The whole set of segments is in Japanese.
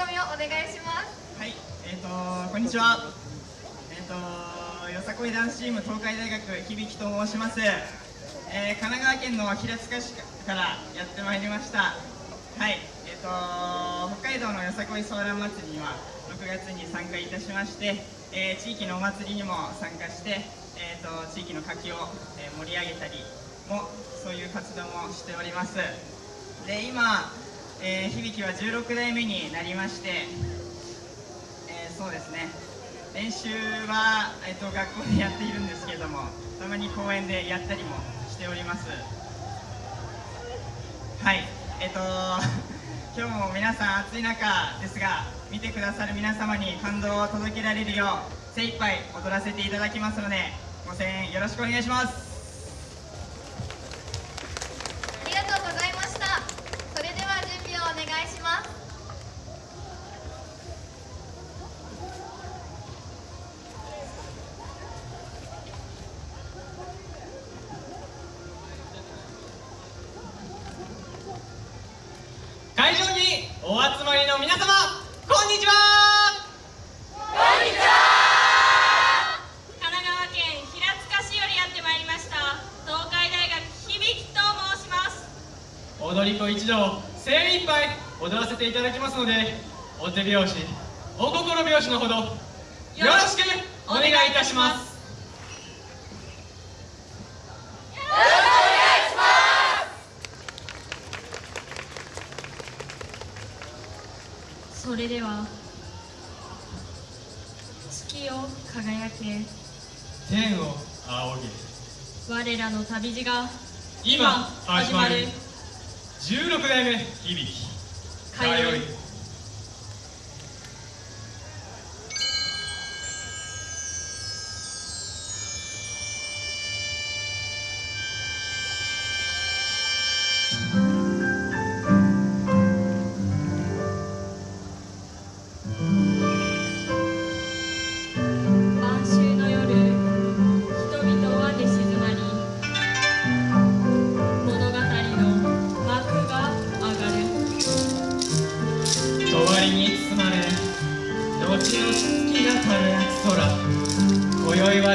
込みをお願いします。はいえっ、ー、とこんにちは。えっ、ー、とよさこいダンスチーム東海大学響と申します、えー、神奈川県の平塚市からやってまいりました。はいえっ、と北海道のよさこいソーラン祭りには6月に参加いたしまして、え地域のお祭りにも参加して、えーと、地域の活気を、え盛り上げたりもそういう活動もしております。で今えー、響は16代目になりまして、えー、そうですね。練習は、えーと、学校でやっているんですけれどもたまに公園でやったりもしております。はい。えっ、ー、と今日も皆さん暑い中ですが見てくださる皆様に感動を届けられるよう精一杯踊らせていただきますのでご声援よろしくお願いします。お集まりの皆様こんにちは。こんにちは。神奈川県平塚市よりやってまいりました東海大学響と申します。踊り子一同精一杯踊らせていただきますのでお手拍子お心拍子のほどよろしくお願いいたしますそれでは月を輝け。天を仰げ。我らの旅路が今始まる。16代目響。き通い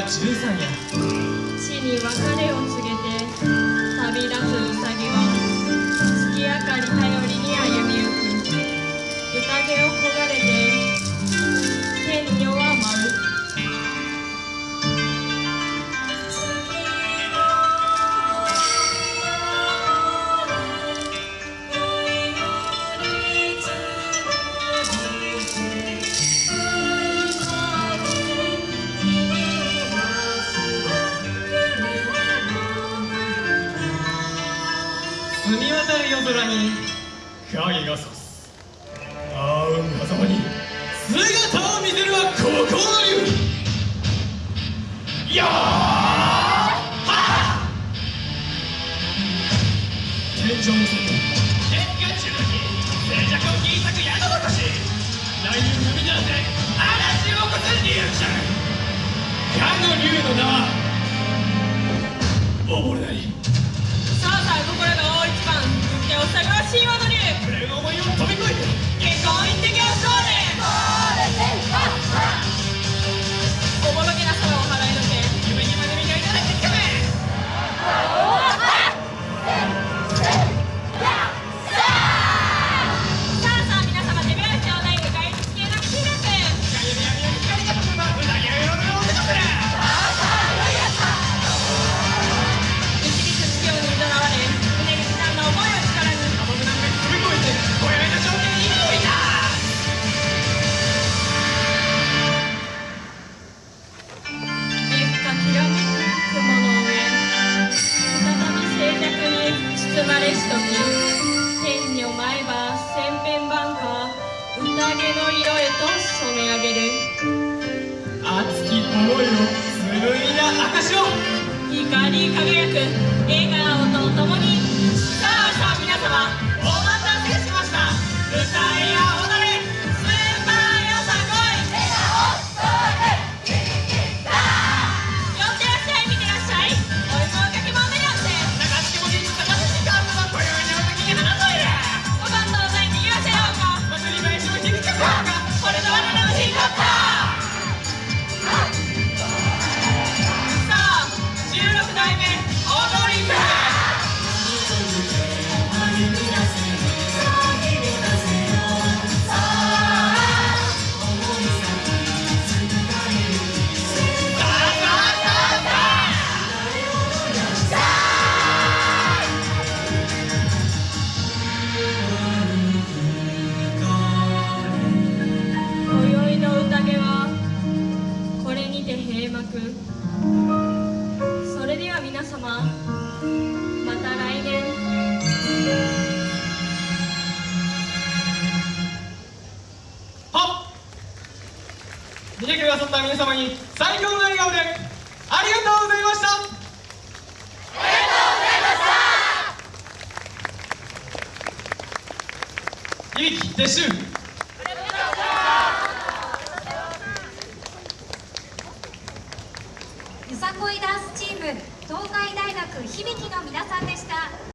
13や地に別れを告げて旅立つ夜空に影がさすあうん狭間に姿を見せるは心の竜いや天井の外天下中に静寂を切り裂く宿残し来年踏み出せ嵐を起こす竜者かの竜の名は溺れないさあさあここらの手を探し今の竜俺の思いを飛び光り輝く笑君それでは皆様また来年。はっ。見てくださった皆様に最高の笑顔でありがとうございました。ありがとうございました。響撤収。こいダンスチーム東海大学響の皆さんでした。